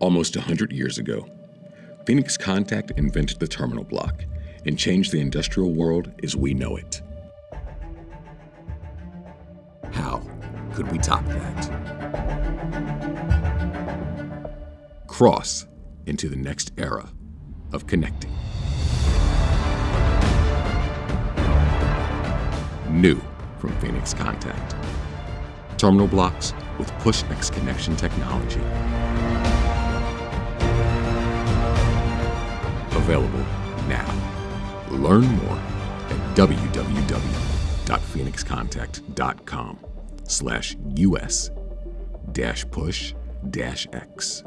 Almost 100 years ago, Phoenix Contact invented the terminal block and changed the industrial world as we know it. How could we top that? Cross into the next era of connecting. New from Phoenix Contact. Terminal blocks with PushX connection technology. Available now. Learn more at www.phoenixcontact.com slash us dash push dash x.